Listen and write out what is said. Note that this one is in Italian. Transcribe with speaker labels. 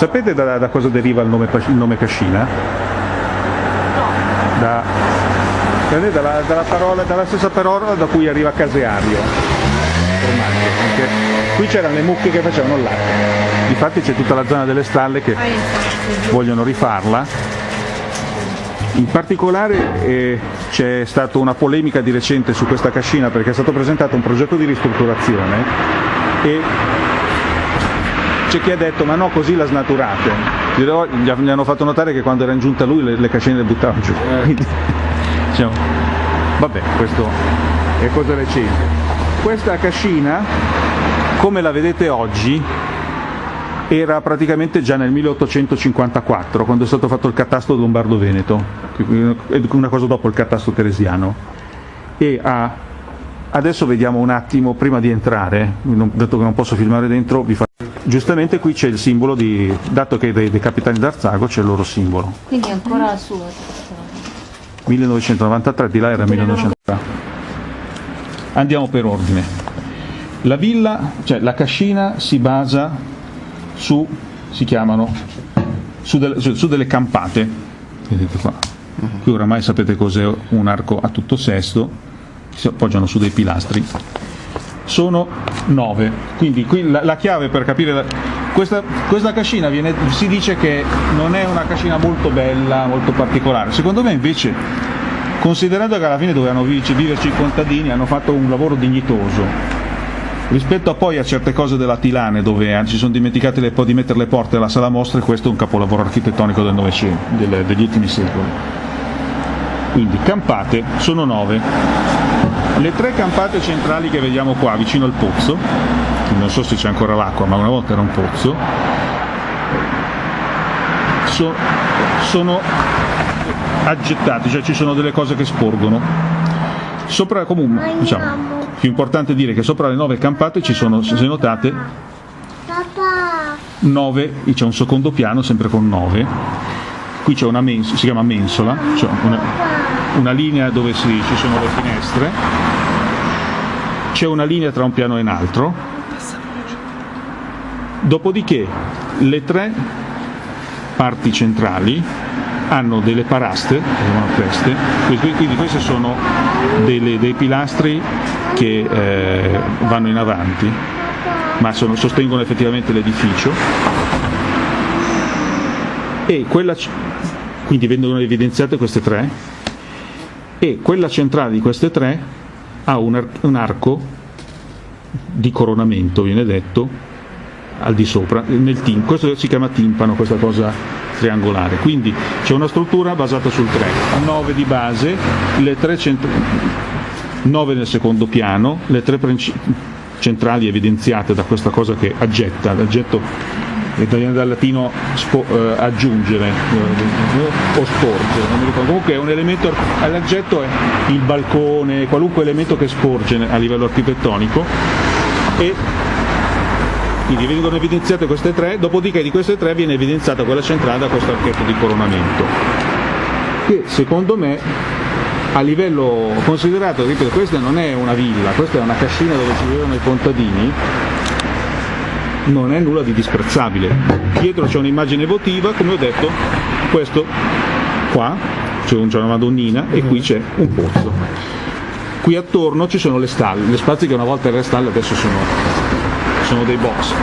Speaker 1: Sapete da, da cosa deriva il nome, il nome Cascina? Da, dalla, dalla, parola, dalla stessa parola da cui arriva caseario. Qui c'erano le mucche che facevano il latte. Difatti c'è tutta la zona delle stalle che vogliono rifarla. In particolare eh, c'è stata una polemica di recente su questa cascina perché è stato presentato un progetto di ristrutturazione e c'è chi ha detto ma no così la snaturate. Gli hanno fatto notare che quando era in giunta lui le, le cascine le buttavano giù. Quindi, diciamo, vabbè, questo è cosa recente. Questa cascina, come la vedete oggi, era praticamente già nel 1854, quando è stato fatto il catasto lombardo-veneto, una cosa dopo il catasto teresiano. E a, adesso vediamo un attimo, prima di entrare, dato che non posso filmare dentro, vi faccio... Giustamente qui c'è il simbolo di, dato che dei, dei capitani d'Arzago c'è il loro simbolo.
Speaker 2: Quindi è ancora suo.
Speaker 1: 1993, di là era 1993. Andiamo per ordine. La villa, cioè la cascina si basa su, si chiamano, su, delle, su, su delle campate, vedete qua, qui oramai sapete cos'è un arco a tutto sesto, si appoggiano su dei pilastri, sono nove, quindi qui la, la chiave per capire, la, questa, questa cascina viene, si dice che non è una cascina molto bella, molto particolare, secondo me invece considerando che alla fine dovevano viverci i contadini, hanno fatto un lavoro dignitoso, Rispetto a poi a certe cose della Tilane dove ci sono dimenticate le, di mettere le porte alla sala mostre, questo è un capolavoro architettonico del Novecento, degli ultimi secoli. Quindi campate sono nove. Le tre campate centrali che vediamo qua vicino al pozzo, non so se c'è ancora l'acqua, ma una volta era un pozzo, so, sono aggettate, cioè ci sono delle cose che sporgono. Sopra comunque, diciamo, più importante dire che sopra le nove campate ci sono, se notate, nove, c'è un secondo piano sempre con nove, qui c'è una mensola, si chiama mensola, cioè una, una, linea dove si, ci sono le finestre, c'è una linea tra un piano e un altro, dopodiché le tre parti centrali hanno delle paraste, queste, quindi questi sono delle, dei pilastri che eh, vanno in avanti, ma sono, sostengono effettivamente l'edificio. E quella, quindi vengono evidenziate queste tre, e quella centrale di queste tre ha un, ar un arco di coronamento, viene detto, al di sopra, nel tim questo si chiama timpano, questa cosa triangolare, quindi c'è una struttura basata sul 3, 9 di base, le tre centrali 9 nel secondo piano, le tre centrali evidenziate da questa cosa che aggetta, l'aggetto viene dal latino spo, eh, aggiungere eh, o sporgere, non mi ricordo. comunque è un elemento, l'aggetto è il balcone, qualunque elemento che sporge a livello architettonico e quindi vengono evidenziate queste tre, dopodiché di queste tre viene evidenziata quella centrale da questo archetto di coronamento, che secondo me a livello considerato, ripeto, questa non è una villa, questa è una cascina dove ci vivevano i contadini, non è nulla di disprezzabile. Dietro c'è un'immagine votiva, come ho detto, questo qua, c'è una madonnina e qui c'è un pozzo. Qui attorno ci sono le stalle, le spazi che una volta erano le stalle adesso sono, sono dei box.